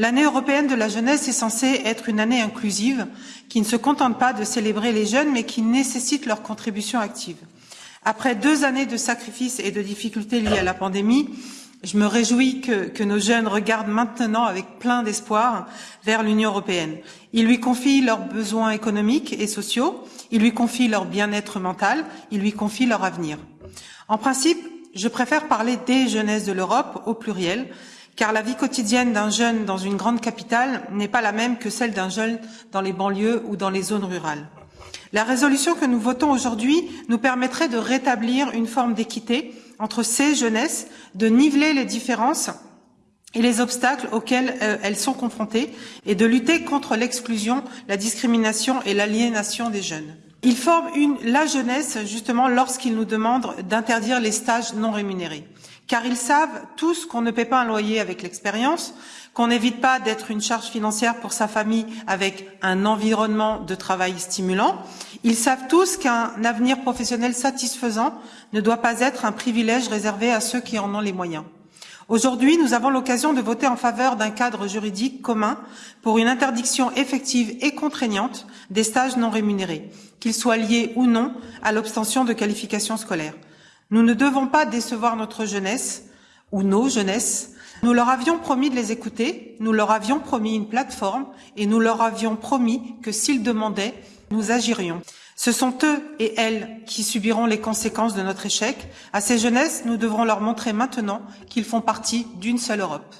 L'année européenne de la jeunesse est censée être une année inclusive qui ne se contente pas de célébrer les jeunes mais qui nécessite leur contribution active. Après deux années de sacrifices et de difficultés liées à la pandémie, je me réjouis que, nos jeunes regardent maintenant avec plein d'espoir vers l'Union européenne. Ils lui confient leurs besoins économiques et sociaux, ils lui confient leur bien-être mental, ils lui confient leur avenir. En principe, je préfère parler des jeunesses de l'Europe au pluriel, car la vie quotidienne d'un jeune dans une grande capitale n'est pas la même que celle d'un jeune dans les banlieues ou dans les zones rurales. La résolution que nous votons aujourd'hui nous permettrait de rétablir une forme d'équité entre ces jeunesses, de niveler les différences et les obstacles auxquels euh, elles sont confrontées et de lutter contre l'exclusion, la discrimination et l'aliénation des jeunes. Ils forment une, la jeunesse justement lorsqu'ils nous demandent d'interdire les stages non rémunérés, car ils savent tous qu'on ne paie pas un loyer avec l'expérience, qu'on n'évite pas d'être une charge financière pour sa famille avec un environnement de travail stimulant. Ils savent tous qu'un avenir professionnel satisfaisant ne doit pas être un privilège réservé à ceux qui en ont les moyens. Aujourd'hui, nous avons l'occasion de voter en faveur d'un cadre juridique commun pour une interdiction effective et contraignante des stages non rémunérés, qu'ils soient liés ou non à l'obtention de qualifications scolaires. Nous ne devons pas décevoir notre jeunesse ou nos jeunesses nous leur avions promis de les écouter, nous leur avions promis une plateforme et nous leur avions promis que s'ils demandaient, nous agirions. Ce sont eux et elles qui subiront les conséquences de notre échec. À ces jeunesses, nous devrons leur montrer maintenant qu'ils font partie d'une seule Europe.